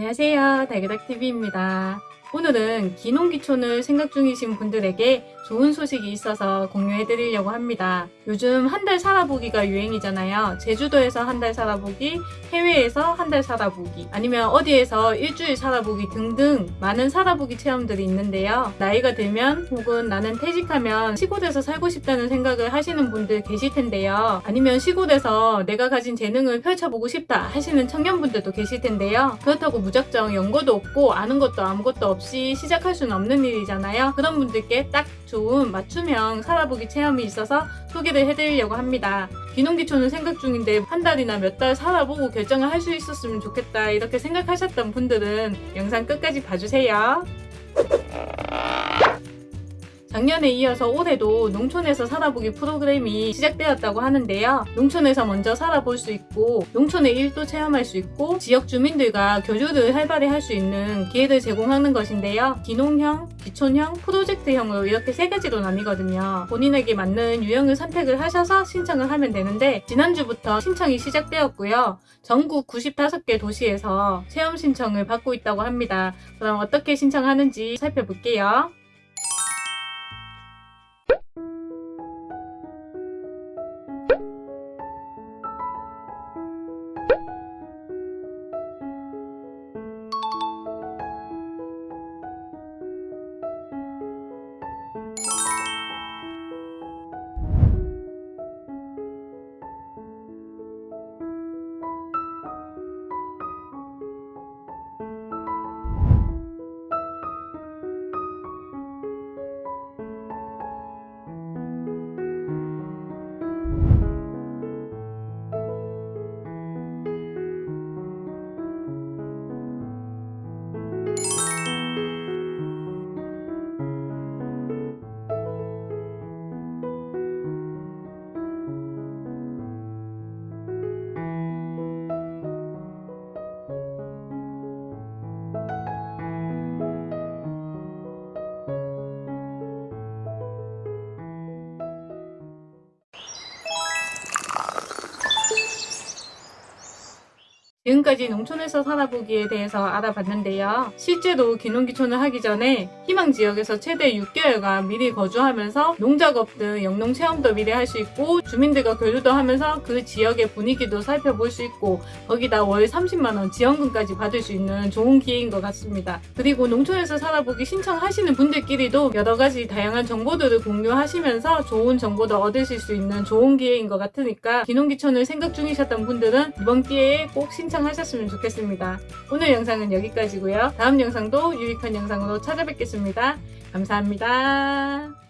안녕하세요. 달그닥TV입니다. 오늘은 기농기촌을 생각 중이신 분들에게 좋은 소식이 있어서 공유해 드리려고 합니다. 요즘 한 달 살아보기가 유행이잖아요. 제주도에서 한 달 살아보기, 해외에서 한 달 살아보기, 아니면 어디에서 일주일 살아보기 등등 많은 살아보기 체험들이 있는데요. 나이가 들면 혹은 나는 퇴직하면 시골에서 살고 싶다는 생각을 하시는 분들 계실 텐데요. 아니면 시골에서 내가 가진 재능을 펼쳐보고 싶다 하시는 청년분들도 계실 텐데요. 그렇다고 무작정 연고도 없고 아는 것도 아무것도 없이 시작할 수는 없는 일이잖아요. 그런 분들께 딱 좋은 맞춤형 살아보기 체험이 있어서 소개를 해드리려고 합니다. 귀농귀촌을 생각 중인데 한 달이나 몇 달 살아보고 결정을 할 수 있었으면 좋겠다 이렇게 생각하셨던 분들은 영상 끝까지 봐주세요. 작년에 이어서 올해도 농촌에서 살아보기 프로그램이 시작되었다고 하는데요. 농촌에서 먼저 살아볼 수 있고 농촌의 일도 체험할 수 있고 지역 주민들과 교류를 활발히 할 수 있는 기회를 제공하는 것인데요. 기농형, 기촌형, 프로젝트형으로 이렇게 세 가지로 나뉘거든요. 본인에게 맞는 유형을 선택을 하셔서 신청을 하면 되는데 지난주부터 신청이 시작되었고요. 전국 95개 도시에서 체험 신청을 받고 있다고 합니다. 그럼 어떻게 신청하는지 살펴볼게요. 지금까지 농촌에서 살아보기에 대해서 알아봤는데요. 실제로 귀농귀촌을 하기 전에 희망 지역에서 최대 6개월간 미리 거주하면서 농작업 등 영농 체험도 미리 할 수 있고 주민들과 교류도 하면서 그 지역의 분위기도 살펴볼 수 있고 거기다 월 30만원 지원금까지 받을 수 있는 좋은 기회인 것 같습니다. 그리고 농촌에서 살아보기 신청하시는 분들끼리도 여러 가지 다양한 정보들을 공유하시면서 좋은 정보도 얻으실 수 있는 좋은 기회인 것 같으니까 귀농귀촌을 생각 중이셨던 분들은 이번 기회에 꼭 신청하셨으면 좋겠습니다. 오늘 영상은 여기까지고요. 다음 영상도 유익한 영상으로 찾아뵙겠습니다. 감사합니다.